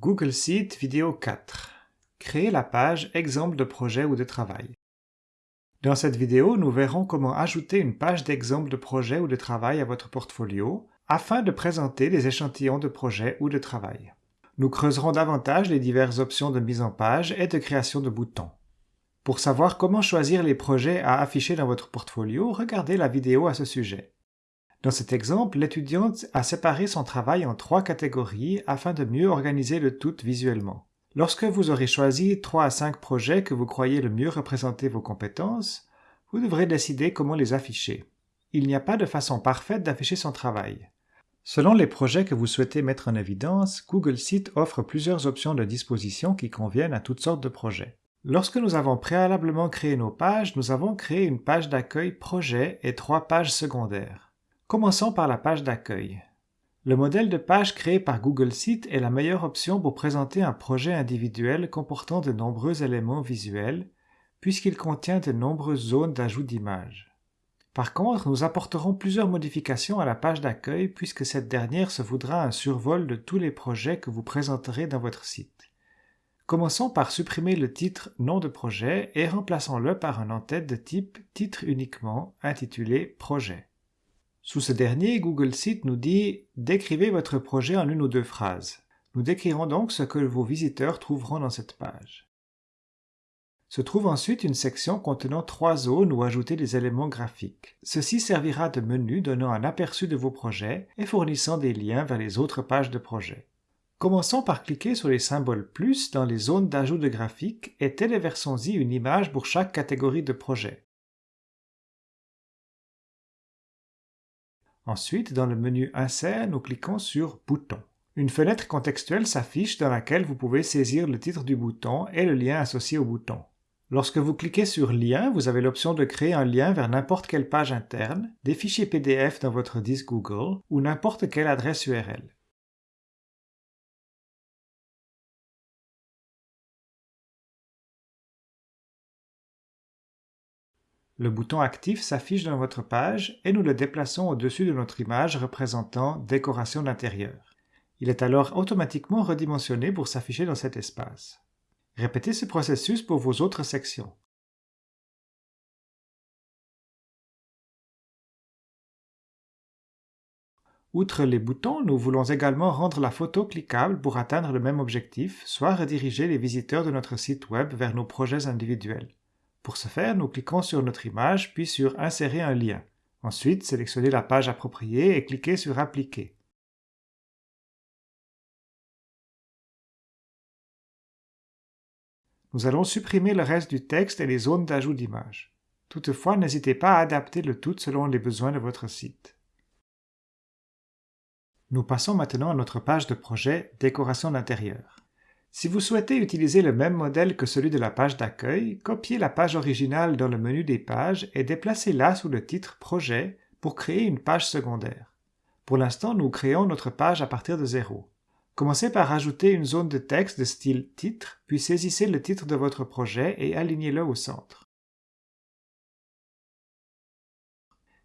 Google Sheet vidéo 4. Créer la page Exemple de projet ou de travail. Dans cette vidéo, nous verrons comment ajouter une page d'exemple de projet ou de travail à votre portfolio afin de présenter des échantillons de projet ou de travail. Nous creuserons davantage les diverses options de mise en page et de création de boutons. Pour savoir comment choisir les projets à afficher dans votre portfolio, regardez la vidéo à ce sujet. Dans cet exemple, l'étudiante a séparé son travail en trois catégories afin de mieux organiser le tout visuellement. Lorsque vous aurez choisi 3 à 5 projets que vous croyez le mieux représenter vos compétences, vous devrez décider comment les afficher. Il n'y a pas de façon parfaite d'afficher son travail. Selon les projets que vous souhaitez mettre en évidence, Google Sheet offre plusieurs options de disposition qui conviennent à toutes sortes de projets. Lorsque nous avons préalablement créé nos pages, nous avons créé une page d'accueil projet et trois pages secondaires. Commençons par la page d'accueil. Le modèle de page créé par Google Sheet est la meilleure option pour présenter un projet individuel comportant de nombreux éléments visuels, puisqu'il contient de nombreuses zones d'ajout d'images. Par contre, nous apporterons plusieurs modifications à la page d'accueil puisque cette dernière se voudra un survol de tous les projets que vous présenterez dans votre site. Commençons par supprimer le titre Nom de projet et remplaçons-le par un en-tête de type Titre uniquement intitulé Projet. Sous ce dernier, Google Sheet nous dit « Décrivez votre projet en une ou deux phrases ». Nous décrirons donc ce que vos visiteurs trouveront dans cette page. Se trouve ensuite une section contenant trois zones où ajouter des éléments graphiques. Ceci servira de menu donnant un aperçu de vos projets et fournissant des liens vers les autres pages de projet. Commençons par cliquer sur les symboles plus dans les zones d'ajout de graphiques et téléversons-y une image pour chaque catégorie de projet. Ensuite, dans le menu Insert, nous cliquons sur Bouton. Une fenêtre contextuelle s'affiche dans laquelle vous pouvez saisir le titre du bouton et le lien associé au bouton. Lorsque vous cliquez sur Lien, vous avez l'option de créer un lien vers n'importe quelle page interne, des fichiers PDF dans votre disque Google ou n'importe quelle adresse URL. Le bouton actif s'affiche dans votre page et nous le déplaçons au-dessus de notre image représentant Décoration d'intérieur. Il est alors automatiquement redimensionné pour s'afficher dans cet espace. Répétez ce processus pour vos autres sections. Outre les boutons, nous voulons également rendre la photo cliquable pour atteindre le même objectif, soit rediriger les visiteurs de notre site web vers nos projets individuels. Pour ce faire, nous cliquons sur notre image puis sur Insérer un lien. Ensuite, sélectionnez la page appropriée et cliquez sur Appliquer. Nous allons supprimer le reste du texte et les zones d'ajout d'image. Toutefois, n'hésitez pas à adapter le tout selon les besoins de votre site. Nous passons maintenant à notre page de projet Décoration d'intérieur. Si vous souhaitez utiliser le même modèle que celui de la page d'accueil, copiez la page originale dans le menu des pages et déplacez-la sous le titre Projet pour créer une page secondaire. Pour l'instant, nous créons notre page à partir de zéro. Commencez par ajouter une zone de texte de style titre, puis saisissez le titre de votre projet et alignez-le au centre.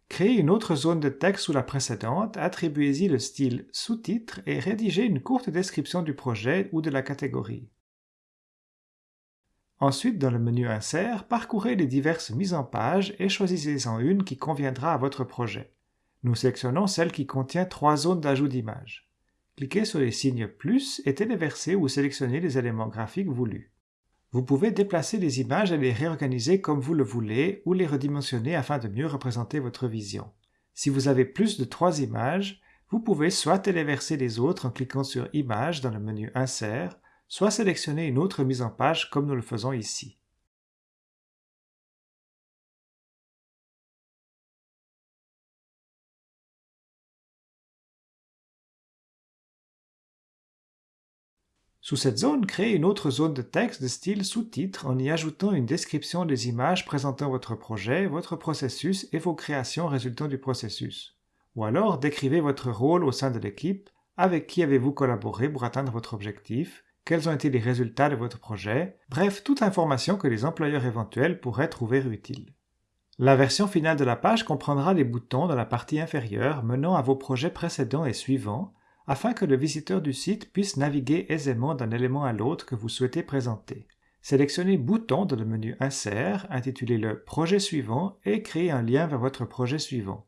Créez une autre zone de texte sous la précédente, attribuez-y le style sous-titre et rédigez une courte description du projet ou de la catégorie. Ensuite, dans le menu Insert, parcourez les diverses mises en page et choisissez-en une qui conviendra à votre projet. Nous sélectionnons celle qui contient trois zones d'ajout d'images. Cliquez sur les signes plus et téléversez ou sélectionnez les éléments graphiques voulus. Vous pouvez déplacer les images et les réorganiser comme vous le voulez ou les redimensionner afin de mieux représenter votre vision. Si vous avez plus de trois images, vous pouvez soit téléverser les autres en cliquant sur Images dans le menu Insert, soit sélectionner une autre mise en page comme nous le faisons ici. Sous cette zone, créez une autre zone de texte de style sous-titre en y ajoutant une description des images présentant votre projet, votre processus et vos créations résultant du processus. Ou alors, décrivez votre rôle au sein de l'équipe, avec qui avez-vous collaboré pour atteindre votre objectif, quels ont été les résultats de votre projet, bref, toute information que les employeurs éventuels pourraient trouver utile. La version finale de la page comprendra les boutons dans la partie inférieure menant à vos projets précédents et suivants, afin que le visiteur du site puisse naviguer aisément d'un élément à l'autre que vous souhaitez présenter. Sélectionnez Bouton dans le menu Insert, intitulez-le Projet suivant et créez un lien vers votre projet suivant.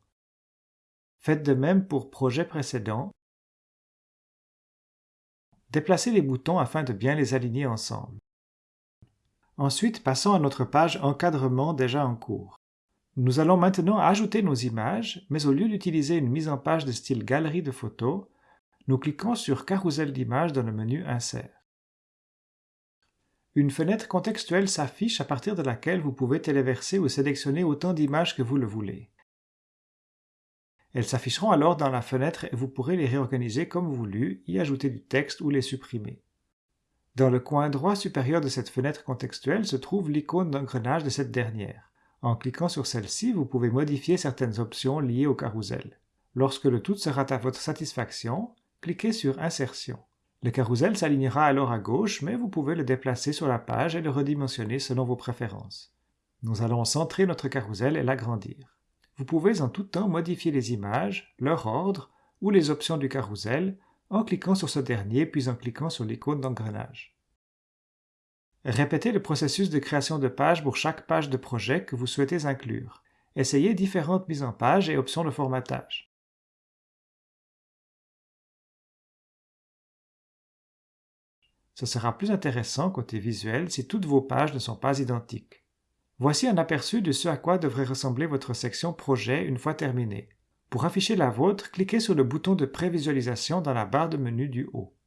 Faites de même pour Projet précédent. Déplacez les boutons afin de bien les aligner ensemble. Ensuite, passons à notre page Encadrement déjà en cours. Nous allons maintenant ajouter nos images, mais au lieu d'utiliser une mise en page de style Galerie de photos, nous cliquons sur Carousel d'images dans le menu Insert. Une fenêtre contextuelle s'affiche à partir de laquelle vous pouvez téléverser ou sélectionner autant d'images que vous le voulez. Elles s'afficheront alors dans la fenêtre et vous pourrez les réorganiser comme voulu, y ajouter du texte ou les supprimer. Dans le coin droit supérieur de cette fenêtre contextuelle se trouve l'icône d'engrenage de cette dernière. En cliquant sur celle-ci, vous pouvez modifier certaines options liées au carrousel. Lorsque le tout sera à votre satisfaction, cliquez sur Insertion. Le carrousel s'alignera alors à gauche, mais vous pouvez le déplacer sur la page et le redimensionner selon vos préférences. Nous allons centrer notre carrousel et l'agrandir. Vous pouvez en tout temps modifier les images, leur ordre ou les options du carrousel en cliquant sur ce dernier puis en cliquant sur l'icône d'engrenage. Répétez le processus de création de page pour chaque page de projet que vous souhaitez inclure. Essayez différentes mises en page et options de formatage. Ce sera plus intéressant côté visuel si toutes vos pages ne sont pas identiques. Voici un aperçu de ce à quoi devrait ressembler votre section Projet une fois terminée. Pour afficher la vôtre, cliquez sur le bouton de prévisualisation dans la barre de menu du haut.